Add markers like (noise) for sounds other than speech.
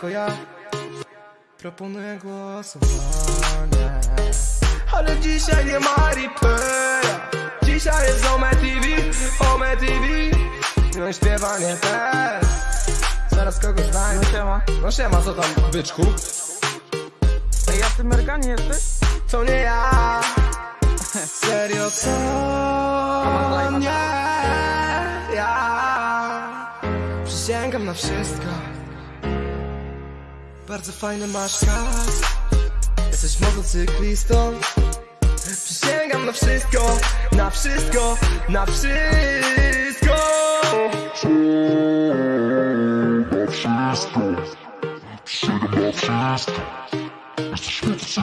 tylko ja Proponuję głosowanie Ale dzisiaj nie ma Reapera Dzisiaj jest Home TV, Home TV No i śpiewanie też Zaraz kogoś No znajdę siema. No siema, co tam, byczku? Ej, a ty Merganie jesteś? To nie ja (laughs) Serio, to live'a? nie ja Przysięgam na wszystko Bardzo fajny masz kas Jesteś motocyklistą Przysięgam na wszystko Na wszystko, na wszystko. Wszystko, wszystko, wszystko. Jesteś mocny,